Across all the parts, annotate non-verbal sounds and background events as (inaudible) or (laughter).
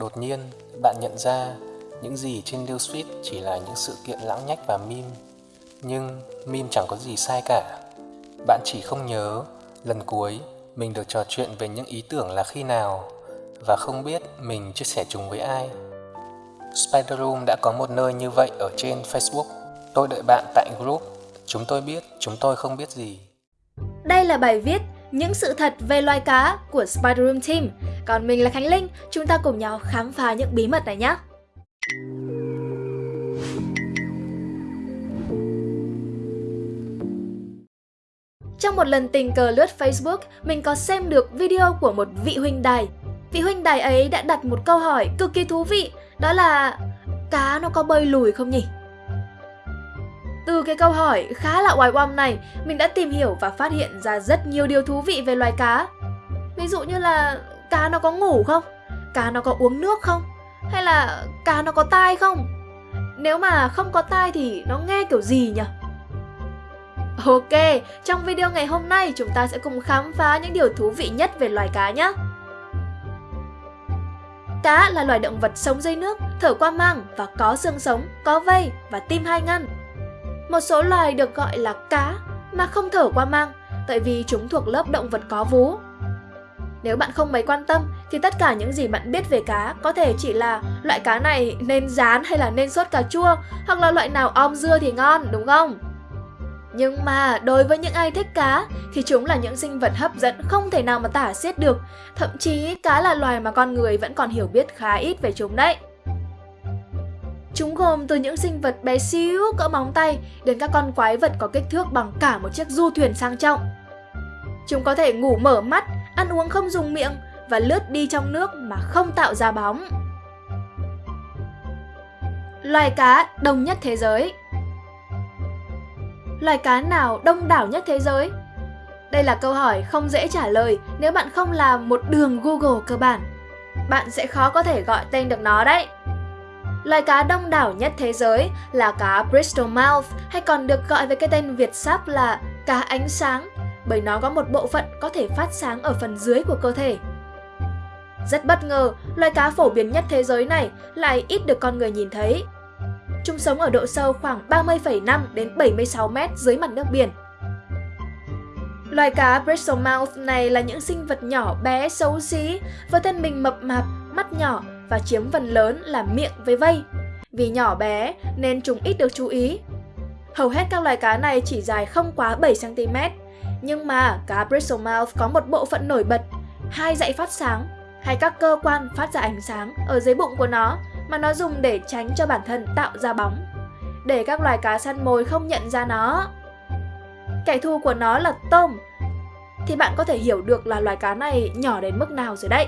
Đột nhiên, bạn nhận ra những gì trên newsfeed chỉ là những sự kiện lãng nhách và meme. Nhưng meme chẳng có gì sai cả. Bạn chỉ không nhớ lần cuối mình được trò chuyện về những ý tưởng là khi nào và không biết mình chia sẻ chúng với ai. Spider Room đã có một nơi như vậy ở trên Facebook. Tôi đợi bạn tại group. Chúng tôi biết, chúng tôi không biết gì. Đây là bài viết Những sự thật về loài cá của Spider Room Team. Còn mình là Khánh Linh, chúng ta cùng nhau khám phá những bí mật này nhé. Trong một lần tình cờ lướt Facebook, mình có xem được video của một vị huynh đài. Vị huynh đài ấy đã đặt một câu hỏi cực kỳ thú vị, đó là cá nó có bơi lùi không nhỉ? Từ cái câu hỏi khá là oai oăm này, mình đã tìm hiểu và phát hiện ra rất nhiều điều thú vị về loài cá. Ví dụ như là cá nó có ngủ không? Cá nó có uống nước không? Hay là cá nó có tai không? Nếu mà không có tai thì nó nghe kiểu gì nhỉ? Ok, trong video ngày hôm nay chúng ta sẽ cùng khám phá những điều thú vị nhất về loài cá nhé. Cá là loài động vật sống dưới nước, thở qua mang và có xương sống, có vây và tim hai ngăn. Một số loài được gọi là cá mà không thở qua mang tại vì chúng thuộc lớp động vật có vú. Nếu bạn không mấy quan tâm thì tất cả những gì bạn biết về cá có thể chỉ là loại cá này nên rán hay là nên sốt cà chua hoặc là loại nào om dưa thì ngon đúng không? Nhưng mà đối với những ai thích cá thì chúng là những sinh vật hấp dẫn không thể nào mà tả xiết được. Thậm chí cá là loài mà con người vẫn còn hiểu biết khá ít về chúng đấy. Chúng gồm từ những sinh vật bé xíu cỡ móng tay đến các con quái vật có kích thước bằng cả một chiếc du thuyền sang trọng. Chúng có thể ngủ mở mắt, ăn uống không dùng miệng và lướt đi trong nước mà không tạo ra bóng. Loài cá đông nhất thế giới Loài cá nào đông đảo nhất thế giới? Đây là câu hỏi không dễ trả lời nếu bạn không làm một đường Google cơ bản. Bạn sẽ khó có thể gọi tên được nó đấy. Loài cá đông đảo nhất thế giới là cá Bristol Mouth hay còn được gọi với cái tên Việt sắp là cá ánh sáng bởi nó có một bộ phận có thể phát sáng ở phần dưới của cơ thể. Rất bất ngờ, loài cá phổ biến nhất thế giới này lại ít được con người nhìn thấy. Chúng sống ở độ sâu khoảng 30,5 đến 76 mét dưới mặt nước biển. Loài cá Bristol Mouth này là những sinh vật nhỏ bé xấu xí với thân mình mập mạp, mắt nhỏ và chiếm phần lớn là miệng với vây. Vì nhỏ bé nên chúng ít được chú ý. Hầu hết các loài cá này chỉ dài không quá 7cm, nhưng mà cá Bristol Mouth có một bộ phận nổi bật, hai dãy phát sáng hay các cơ quan phát ra ánh sáng ở dưới bụng của nó mà nó dùng để tránh cho bản thân tạo ra bóng, để các loài cá săn mồi không nhận ra nó. Kẻ thù của nó là tôm, thì bạn có thể hiểu được là loài cá này nhỏ đến mức nào rồi đấy.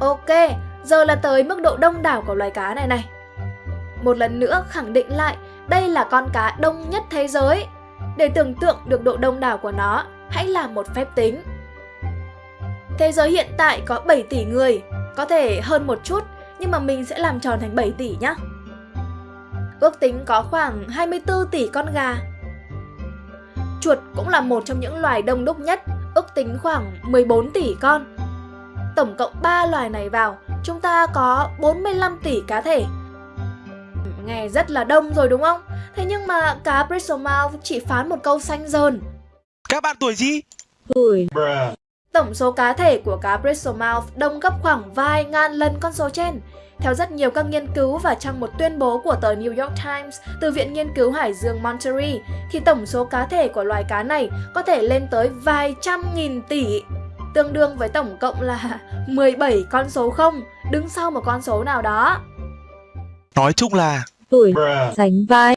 Ok, giờ là tới mức độ đông đảo của loài cá này này. Một lần nữa khẳng định lại, đây là con cá đông nhất thế giới. Để tưởng tượng được độ đông đảo của nó, hãy làm một phép tính. Thế giới hiện tại có 7 tỷ người, có thể hơn một chút, nhưng mà mình sẽ làm tròn thành 7 tỷ nhé Ước tính có khoảng 24 tỷ con gà. Chuột cũng là một trong những loài đông đúc nhất, ước tính khoảng 14 tỷ con. Tổng cộng 3 loài này vào, chúng ta có 45 tỷ cá thể. Nghe rất là đông rồi đúng không? Thế nhưng mà cá Bristol Mouth chỉ phán một câu xanh dờn. Các bạn tuổi gì? Tuổi. Tổng số cá thể của cá Bristol Mouth đông gấp khoảng vài ngàn lần con số trên. Theo rất nhiều các nghiên cứu và trong một tuyên bố của tờ New York Times từ Viện Nghiên cứu Hải dương Monterey, thì tổng số cá thể của loài cá này có thể lên tới vài trăm nghìn tỷ, tương đương với tổng cộng là (laughs) 17 con số không, đứng sau một con số nào đó. Nói chung là tuổi sánh vai.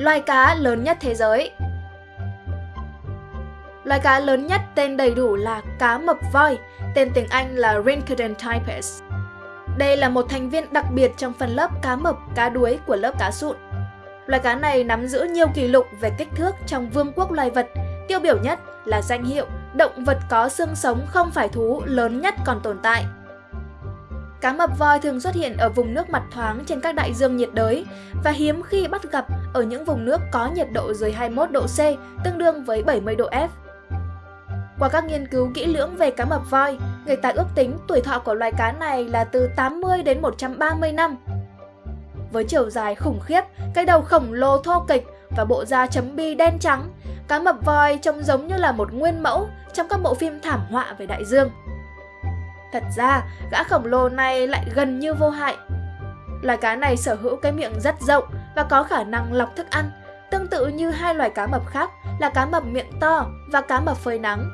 Loài cá lớn nhất thế giới Loài cá lớn nhất tên đầy đủ là cá mập voi, tên tiếng Anh là Rhincodon typus. Đây là một thành viên đặc biệt trong phần lớp cá mập, cá đuối của lớp cá sụn. Loài cá này nắm giữ nhiều kỷ lục về kích thước trong vương quốc loài vật, tiêu biểu nhất là danh hiệu động vật có xương sống không phải thú lớn nhất còn tồn tại. Cá mập voi thường xuất hiện ở vùng nước mặt thoáng trên các đại dương nhiệt đới và hiếm khi bắt gặp ở những vùng nước có nhiệt độ dưới 21 độ C, tương đương với 70 độ F. Qua các nghiên cứu kỹ lưỡng về cá mập voi, Người ta ước tính tuổi thọ của loài cá này là từ 80 đến 130 năm. Với chiều dài khủng khiếp, cái đầu khổng lồ thô kịch và bộ da chấm bi đen trắng, cá mập voi trông giống như là một nguyên mẫu trong các bộ phim thảm họa về đại dương. Thật ra, gã khổng lồ này lại gần như vô hại. Loài cá này sở hữu cái miệng rất rộng và có khả năng lọc thức ăn, tương tự như hai loài cá mập khác là cá mập miệng to và cá mập phơi nắng.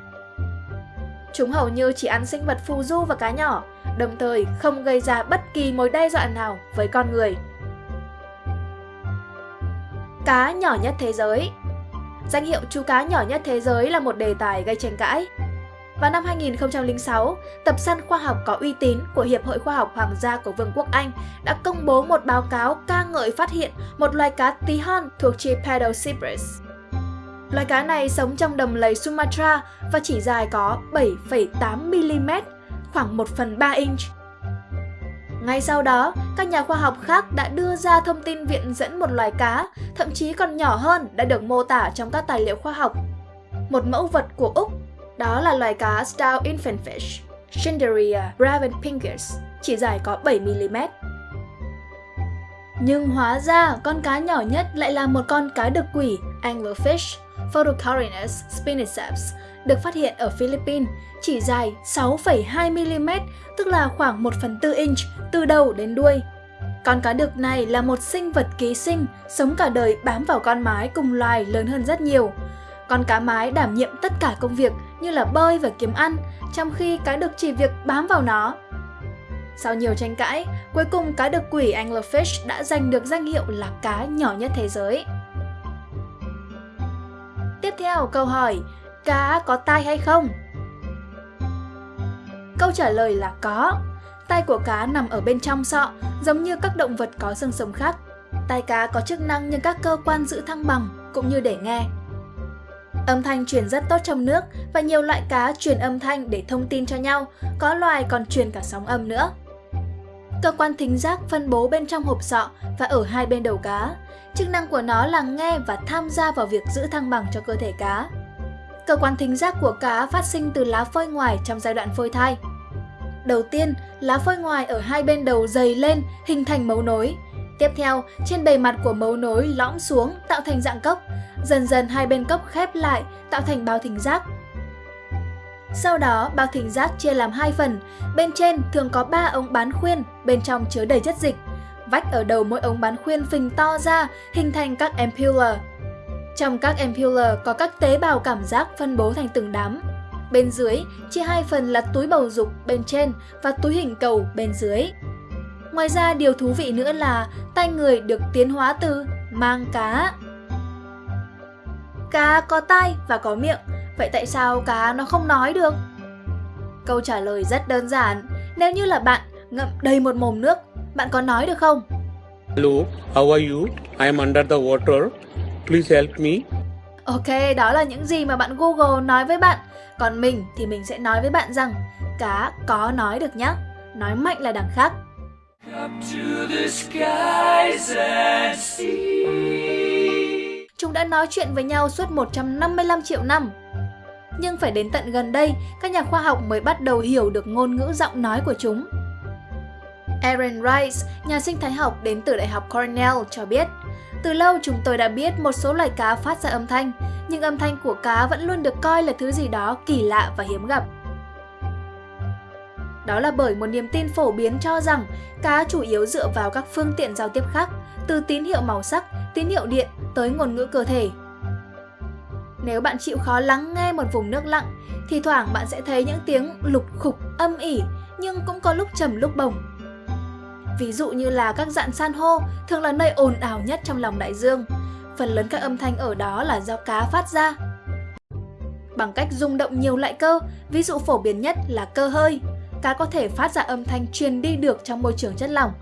Chúng hầu như chỉ ăn sinh vật phù du và cá nhỏ, đồng thời không gây ra bất kỳ mối đe dọa nào với con người. Cá nhỏ nhất thế giới Danh hiệu chú cá nhỏ nhất thế giới là một đề tài gây tranh cãi. Vào năm 2006, tập săn khoa học có uy tín của Hiệp hội Khoa học Hoàng gia của Vương quốc Anh đã công bố một báo cáo ca ngợi phát hiện một loài cá tí hon thuộc chi Pedocipris. Loài cá này sống trong đầm lầy Sumatra và chỉ dài có 7,8mm, khoảng 1 phần 3 inch. Ngay sau đó, các nhà khoa học khác đã đưa ra thông tin viện dẫn một loài cá, thậm chí còn nhỏ hơn đã được mô tả trong các tài liệu khoa học. Một mẫu vật của Úc, đó là loài cá Stout Infantfish, Schinderia bravenpingus, chỉ dài có 7mm. Nhưng hóa ra con cá nhỏ nhất lại là một con cá đực quỷ Anglerfish Photocarinus spiniceps được phát hiện ở Philippines, chỉ dài 6,2mm, tức là khoảng 1 phần 4 inch từ đầu đến đuôi. Con cá đực này là một sinh vật ký sinh, sống cả đời bám vào con mái cùng loài lớn hơn rất nhiều. Con cá mái đảm nhiệm tất cả công việc như là bơi và kiếm ăn, trong khi cá đực chỉ việc bám vào nó. Sau nhiều tranh cãi, cuối cùng cá đực quỷ Anglerfish đã giành được danh hiệu là cá nhỏ nhất thế giới. Tiếp theo câu hỏi, cá có tai hay không? Câu trả lời là có. Tai của cá nằm ở bên trong sọ, giống như các động vật có xương sống khác. Tai cá có chức năng như các cơ quan giữ thăng bằng, cũng như để nghe. Âm thanh truyền rất tốt trong nước và nhiều loại cá truyền âm thanh để thông tin cho nhau, có loài còn truyền cả sóng âm nữa. Cơ quan thính giác phân bố bên trong hộp sọ và ở hai bên đầu cá. Chức năng của nó là nghe và tham gia vào việc giữ thăng bằng cho cơ thể cá. Cơ quan thính giác của cá phát sinh từ lá phôi ngoài trong giai đoạn phôi thai. Đầu tiên, lá phôi ngoài ở hai bên đầu dày lên, hình thành mấu nối. Tiếp theo, trên bề mặt của mấu nối lõm xuống, tạo thành dạng cốc. Dần dần hai bên cốc khép lại, tạo thành bao thính giác. Sau đó, bao thính giác chia làm hai phần. Bên trên thường có 3 ống bán khuyên, bên trong chứa đầy chất dịch. Vách ở đầu mỗi ống bán khuyên phình to ra, hình thành các ampulla. Trong các ampulla có các tế bào cảm giác phân bố thành từng đám. Bên dưới, chia hai phần là túi bầu dục bên trên và túi hình cầu bên dưới. Ngoài ra, điều thú vị nữa là tay người được tiến hóa từ mang cá. Cá có tai và có miệng, vậy tại sao cá nó không nói được? Câu trả lời rất đơn giản, nếu như là bạn ngậm đầy một mồm nước, bạn có nói được không? Hello, how are you? I am under the water. Please help me. Ok, đó là những gì mà bạn Google nói với bạn. Còn mình thì mình sẽ nói với bạn rằng cá có nói được nhé. Nói mạnh là đằng khác. Up to the skies and see. Chúng đã nói chuyện với nhau suốt 155 triệu năm. Nhưng phải đến tận gần đây, các nhà khoa học mới bắt đầu hiểu được ngôn ngữ giọng nói của chúng. Aaron Rice, nhà sinh thái học đến từ Đại học Cornell cho biết, từ lâu chúng tôi đã biết một số loài cá phát ra âm thanh, nhưng âm thanh của cá vẫn luôn được coi là thứ gì đó kỳ lạ và hiếm gặp. Đó là bởi một niềm tin phổ biến cho rằng cá chủ yếu dựa vào các phương tiện giao tiếp khác, từ tín hiệu màu sắc, tín hiệu điện tới ngôn ngữ cơ thể. Nếu bạn chịu khó lắng nghe một vùng nước lặng, thì thoảng bạn sẽ thấy những tiếng lục khục âm ỉ, nhưng cũng có lúc trầm lúc bổng. Ví dụ như là các dạn san hô thường là nơi ồn ào nhất trong lòng đại dương. Phần lớn các âm thanh ở đó là do cá phát ra. Bằng cách rung động nhiều loại cơ, ví dụ phổ biến nhất là cơ hơi, cá có thể phát ra âm thanh truyền đi được trong môi trường chất lỏng.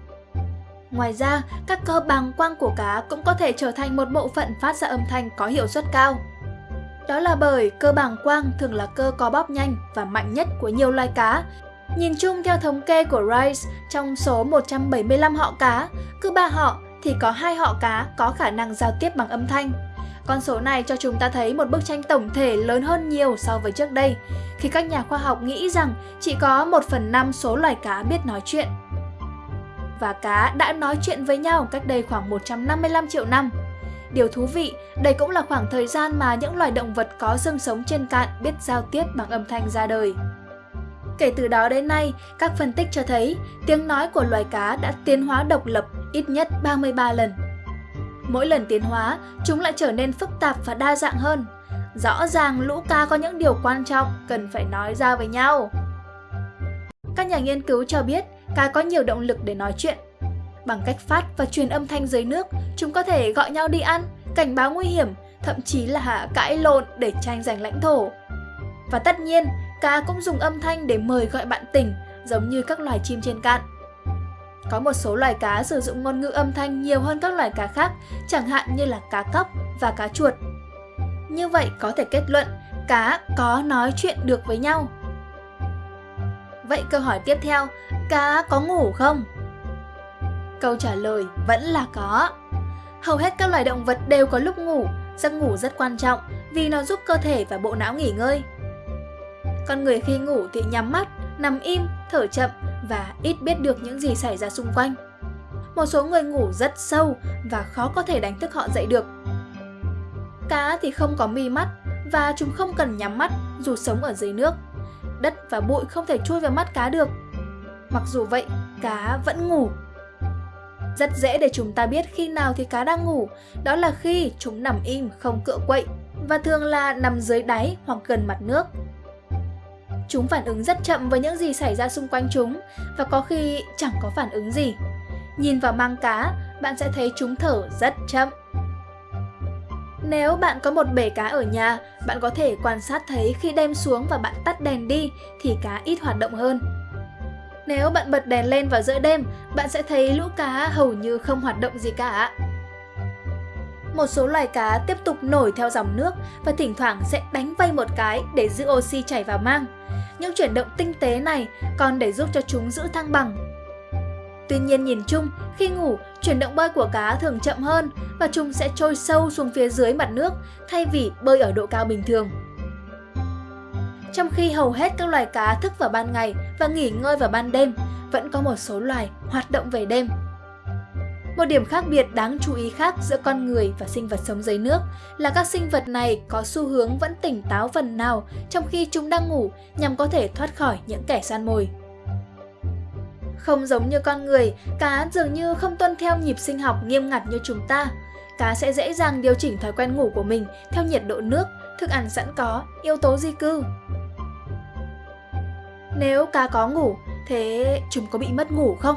Ngoài ra, các cơ bằng quang của cá cũng có thể trở thành một bộ phận phát ra âm thanh có hiệu suất cao. Đó là bởi cơ bàng quang thường là cơ có bóp nhanh và mạnh nhất của nhiều loài cá. Nhìn chung theo thống kê của Rice, trong số 175 họ cá, cứ ba họ thì có hai họ cá có khả năng giao tiếp bằng âm thanh. Con số này cho chúng ta thấy một bức tranh tổng thể lớn hơn nhiều so với trước đây, khi các nhà khoa học nghĩ rằng chỉ có 1 phần 5 số loài cá biết nói chuyện. Và cá đã nói chuyện với nhau cách đây khoảng 155 triệu năm. Điều thú vị, đây cũng là khoảng thời gian mà những loài động vật có xương sống trên cạn biết giao tiếp bằng âm thanh ra đời. Kể từ đó đến nay, các phân tích cho thấy tiếng nói của loài cá đã tiến hóa độc lập ít nhất 33 lần. Mỗi lần tiến hóa, chúng lại trở nên phức tạp và đa dạng hơn. Rõ ràng lũ cá có những điều quan trọng cần phải nói ra với nhau. Các nhà nghiên cứu cho biết cá có nhiều động lực để nói chuyện. Bằng cách phát và truyền âm thanh dưới nước, chúng có thể gọi nhau đi ăn, cảnh báo nguy hiểm, thậm chí là cãi lộn để tranh giành lãnh thổ. Và tất nhiên, cá cũng dùng âm thanh để mời gọi bạn tỉnh, giống như các loài chim trên cạn. Có một số loài cá sử dụng ngôn ngữ âm thanh nhiều hơn các loài cá khác, chẳng hạn như là cá cóc và cá chuột. Như vậy có thể kết luận, cá có nói chuyện được với nhau. Vậy câu hỏi tiếp theo, cá có ngủ không? Câu trả lời vẫn là có. Hầu hết các loài động vật đều có lúc ngủ, giấc ngủ rất quan trọng vì nó giúp cơ thể và bộ não nghỉ ngơi. Con người khi ngủ thì nhắm mắt, nằm im, thở chậm và ít biết được những gì xảy ra xung quanh. Một số người ngủ rất sâu và khó có thể đánh thức họ dậy được. Cá thì không có mi mắt và chúng không cần nhắm mắt dù sống ở dưới nước. Đất và bụi không thể chui vào mắt cá được. Mặc dù vậy, cá vẫn ngủ. Rất dễ để chúng ta biết khi nào thì cá đang ngủ, đó là khi chúng nằm im không cựa quậy và thường là nằm dưới đáy hoặc gần mặt nước. Chúng phản ứng rất chậm với những gì xảy ra xung quanh chúng và có khi chẳng có phản ứng gì. Nhìn vào mang cá, bạn sẽ thấy chúng thở rất chậm. Nếu bạn có một bể cá ở nhà, bạn có thể quan sát thấy khi đem xuống và bạn tắt đèn đi thì cá ít hoạt động hơn. Nếu bạn bật đèn lên vào giữa đêm, bạn sẽ thấy lũ cá hầu như không hoạt động gì cả. Một số loài cá tiếp tục nổi theo dòng nước và thỉnh thoảng sẽ đánh vây một cái để giữ oxy chảy vào mang. Những chuyển động tinh tế này còn để giúp cho chúng giữ thăng bằng. Tuy nhiên nhìn chung, khi ngủ, chuyển động bơi của cá thường chậm hơn và chúng sẽ trôi sâu xuống phía dưới mặt nước thay vì bơi ở độ cao bình thường. Trong khi hầu hết các loài cá thức vào ban ngày và nghỉ ngơi vào ban đêm, vẫn có một số loài hoạt động về đêm. Một điểm khác biệt đáng chú ý khác giữa con người và sinh vật sống dưới nước là các sinh vật này có xu hướng vẫn tỉnh táo phần nào trong khi chúng đang ngủ nhằm có thể thoát khỏi những kẻ săn mồi. Không giống như con người, cá dường như không tuân theo nhịp sinh học nghiêm ngặt như chúng ta. Cá sẽ dễ dàng điều chỉnh thói quen ngủ của mình theo nhiệt độ nước, thức ăn sẵn có, yếu tố di cư. Nếu cá có ngủ, thế chúng có bị mất ngủ không?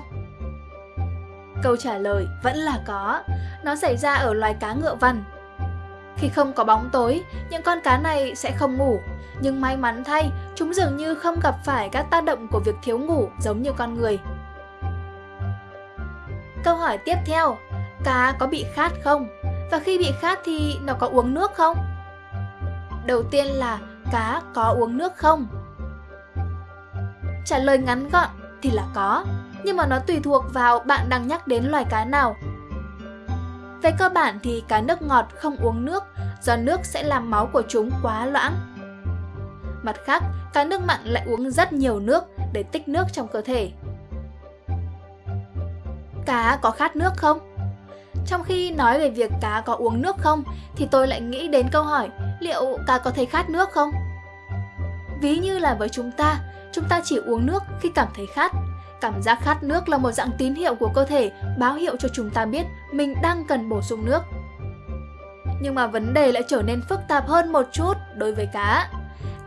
Câu trả lời vẫn là có, nó xảy ra ở loài cá ngựa vằn. Khi không có bóng tối, những con cá này sẽ không ngủ, nhưng may mắn thay, chúng dường như không gặp phải các tác động của việc thiếu ngủ giống như con người. Câu hỏi tiếp theo, cá có bị khát không? Và khi bị khát thì nó có uống nước không? Đầu tiên là cá có uống nước không? Trả lời ngắn gọn thì là có, nhưng mà nó tùy thuộc vào bạn đang nhắc đến loài cá nào. Về cơ bản thì cá nước ngọt không uống nước do nước sẽ làm máu của chúng quá loãng. Mặt khác, cá nước mặn lại uống rất nhiều nước để tích nước trong cơ thể. Cá có khát nước không? Trong khi nói về việc cá có uống nước không thì tôi lại nghĩ đến câu hỏi liệu cá có thấy khát nước không? Ví như là với chúng ta, chúng ta chỉ uống nước khi cảm thấy khát. Cảm giác khát nước là một dạng tín hiệu của cơ thể báo hiệu cho chúng ta biết mình đang cần bổ sung nước. Nhưng mà vấn đề lại trở nên phức tạp hơn một chút đối với cá.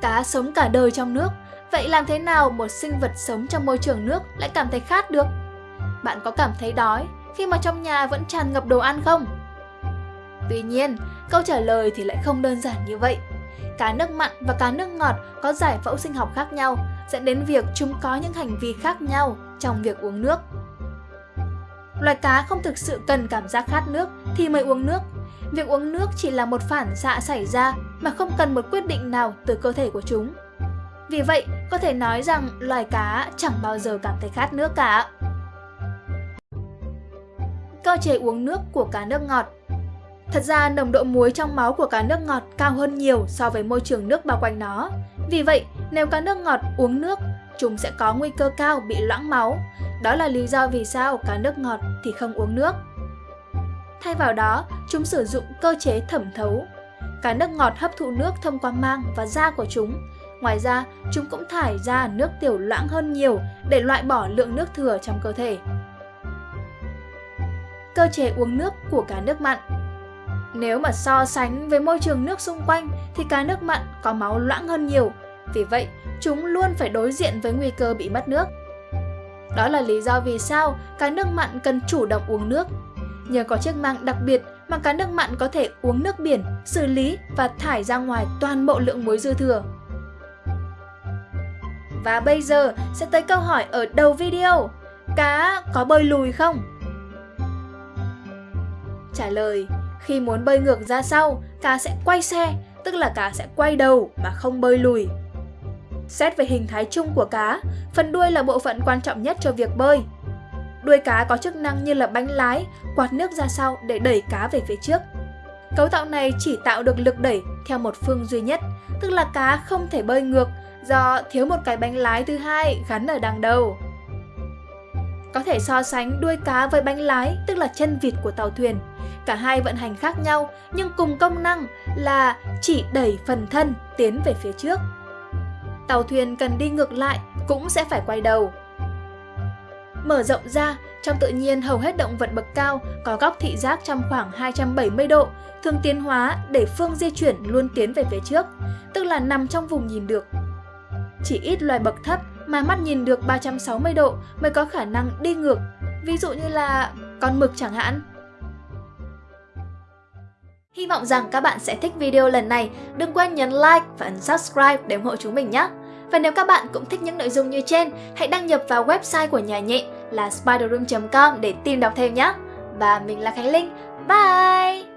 Cá sống cả đời trong nước, vậy làm thế nào một sinh vật sống trong môi trường nước lại cảm thấy khát được? Bạn có cảm thấy đói khi mà trong nhà vẫn tràn ngập đồ ăn không? Tuy nhiên, câu trả lời thì lại không đơn giản như vậy. Cá nước mặn và cá nước ngọt có giải phẫu sinh học khác nhau, dẫn đến việc chúng có những hành vi khác nhau trong việc uống nước. Loài cá không thực sự cần cảm giác khát nước thì mới uống nước. Việc uống nước chỉ là một phản xạ xảy ra mà không cần một quyết định nào từ cơ thể của chúng. Vì vậy, có thể nói rằng loài cá chẳng bao giờ cảm thấy khát nước cả. Cơ chế uống nước của cá nước ngọt Thật ra nồng độ muối trong máu của cá nước ngọt cao hơn nhiều so với môi trường nước bao quanh nó. Vì vậy, nếu cá nước ngọt uống nước, chúng sẽ có nguy cơ cao bị loãng máu. Đó là lý do vì sao cá nước ngọt thì không uống nước. Thay vào đó, chúng sử dụng cơ chế thẩm thấu. Cá nước ngọt hấp thụ nước thông qua mang và da của chúng. Ngoài ra, chúng cũng thải ra nước tiểu loãng hơn nhiều để loại bỏ lượng nước thừa trong cơ thể. Cơ chế uống nước của cá nước mặn nếu mà so sánh với môi trường nước xung quanh thì cá nước mặn có máu loãng hơn nhiều. Vì vậy, chúng luôn phải đối diện với nguy cơ bị mất nước. Đó là lý do vì sao cá nước mặn cần chủ động uống nước Nhờ có chiếc mang đặc biệt mà cá nước mặn có thể uống nước biển, xử lý và thải ra ngoài toàn bộ lượng muối dư thừa. Và bây giờ sẽ tới câu hỏi ở đầu video. Cá có bơi lùi không? Trả lời, khi muốn bơi ngược ra sau, cá sẽ quay xe, tức là cá sẽ quay đầu mà không bơi lùi. Xét về hình thái chung của cá, phần đuôi là bộ phận quan trọng nhất cho việc bơi. Đuôi cá có chức năng như là bánh lái, quạt nước ra sau để đẩy cá về phía trước. Cấu tạo này chỉ tạo được lực đẩy theo một phương duy nhất, tức là cá không thể bơi ngược do thiếu một cái bánh lái thứ hai gắn ở đằng đầu. Có thể so sánh đuôi cá với bánh lái, tức là chân vịt của tàu thuyền. Cả hai vận hành khác nhau nhưng cùng công năng là chỉ đẩy phần thân tiến về phía trước. Tàu thuyền cần đi ngược lại cũng sẽ phải quay đầu. Mở rộng ra, trong tự nhiên hầu hết động vật bậc cao có góc thị giác trong khoảng 270 độ, thường tiến hóa để phương di chuyển luôn tiến về phía trước, tức là nằm trong vùng nhìn được. Chỉ ít loài bậc thấp mà mắt nhìn được 360 độ mới có khả năng đi ngược, ví dụ như là con mực chẳng hạn. Hy vọng rằng các bạn sẽ thích video lần này. Đừng quên nhấn like và ấn subscribe để ủng hộ chúng mình nhé! Và nếu các bạn cũng thích những nội dung như trên, hãy đăng nhập vào website của nhà nhện là spiderroom.com để tìm đọc thêm nhé. Và mình là Khánh Linh. Bye!